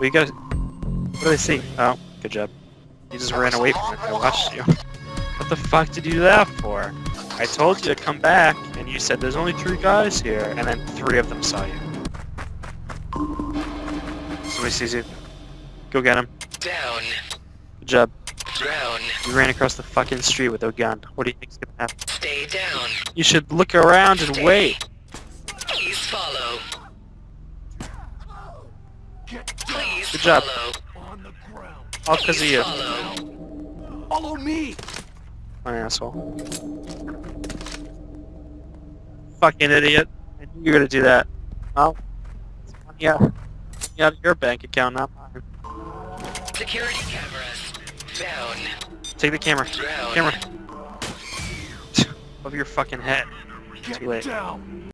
You gotta... What do they see? Oh, good job. You just ran away from it. I watched you. What the fuck did you do that for? I told you to come back, and you said there's only three guys here, and then three of them saw you. Somebody sees you. Go get him. Down. Good job. Down. You ran across the fucking street with a gun. What do you think's gonna happen? Stay down. You should look around and wait. Please follow. Please Good job. follow. On the ground. All because of you. follow. Follow me. An asshole. Fucking idiot. I knew you were gonna do that. Well, it's money out, money out of your bank account, not mine. Security cameras. Down. Take the camera. Down. Camera. Over your fucking head. Get Too late. down.